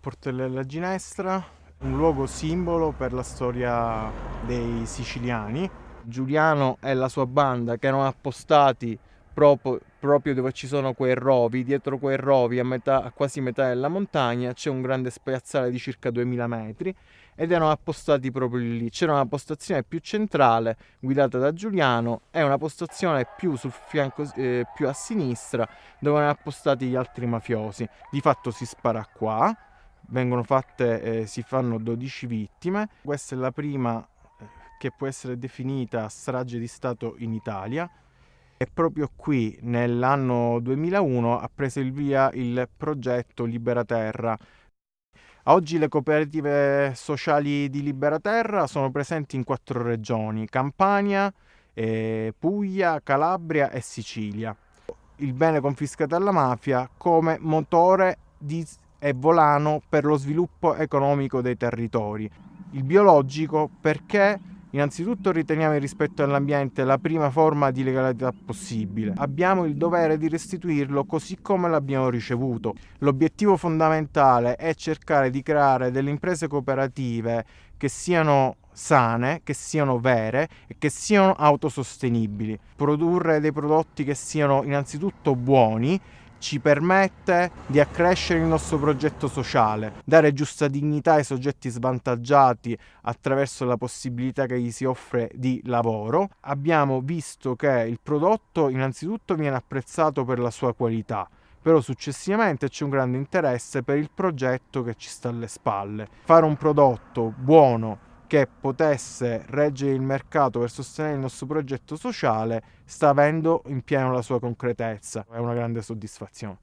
Portellella Ginestra, un luogo simbolo per la storia dei siciliani. Giuliano e la sua banda che erano appostati proprio, proprio dove ci sono quei rovi, dietro quei rovi a, metà, a quasi metà della montagna c'è un grande spiazzale di circa 2000 metri ed erano appostati proprio lì. C'era una postazione più centrale guidata da Giuliano e una postazione più sul fianco eh, più a sinistra dove erano appostati gli altri mafiosi. Di fatto si spara qua, vengono fatte, eh, si fanno 12 vittime. Questa è la prima eh, che può essere definita strage di Stato in Italia e proprio qui nell'anno 2001 ha preso il via il progetto Libera Terra. Oggi le cooperative sociali di Libera Terra sono presenti in quattro regioni, Campania, eh, Puglia, Calabria e Sicilia. Il bene confiscato alla mafia come motore di, e volano per lo sviluppo economico dei territori. Il biologico perché Innanzitutto riteniamo il rispetto all'ambiente la prima forma di legalità possibile. Abbiamo il dovere di restituirlo così come l'abbiamo ricevuto. L'obiettivo fondamentale è cercare di creare delle imprese cooperative che siano sane, che siano vere e che siano autosostenibili. Produrre dei prodotti che siano innanzitutto buoni ci permette di accrescere il nostro progetto sociale, dare giusta dignità ai soggetti svantaggiati attraverso la possibilità che gli si offre di lavoro. Abbiamo visto che il prodotto innanzitutto viene apprezzato per la sua qualità, però successivamente c'è un grande interesse per il progetto che ci sta alle spalle. Fare un prodotto buono che potesse reggere il mercato per sostenere il nostro progetto sociale sta avendo in pieno la sua concretezza. È una grande soddisfazione.